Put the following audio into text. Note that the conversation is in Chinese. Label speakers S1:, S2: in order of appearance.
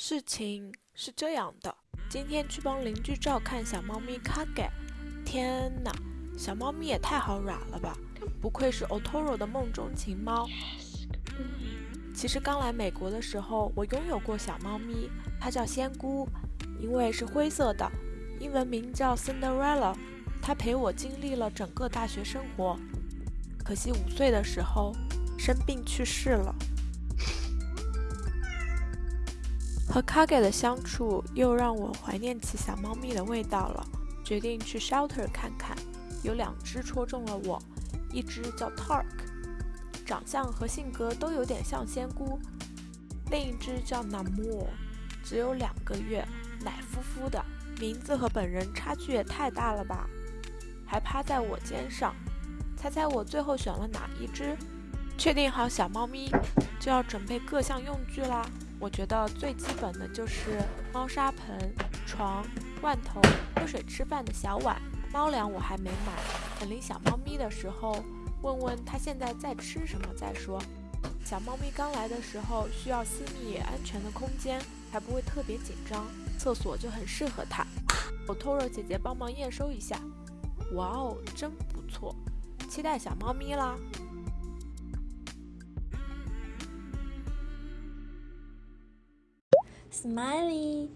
S1: 事情是这样的，今天去帮邻居照看小猫咪卡盖。天哪，小猫咪也太好耍了吧！不愧是 Otoro 的梦中情猫。其实刚来美国的时候，我拥有过小猫咪，它叫仙姑，因为是灰色的，英文名叫 Cinderella。它陪我经历了整个大学生活，可惜五岁的时候生病去世了。和 Kage 的相处又让我怀念起小猫咪的味道了，决定去 shelter 看看。有两只戳中了我，一只叫 Tark。长相和性格都有点像仙姑，另一只叫 Namor，只有两个月，奶乎乎的，名字和本人差距也太大了吧？还趴在我肩上，猜猜我最后选了哪一只？确定好小猫咪，就要准备各项用具啦。我觉得最基本的就是猫砂盆、床、罐头、喝水吃饭的小碗，猫粮我还没买，等领小猫咪的时候。问问它现在在吃什么再说。小猫咪刚来的时候需要私密安全的空间，才不会特别紧张，厕所就很适合它。我托若姐姐帮忙验收一下。哇哦，真不错，期待小猫咪啦
S2: ！Smiley。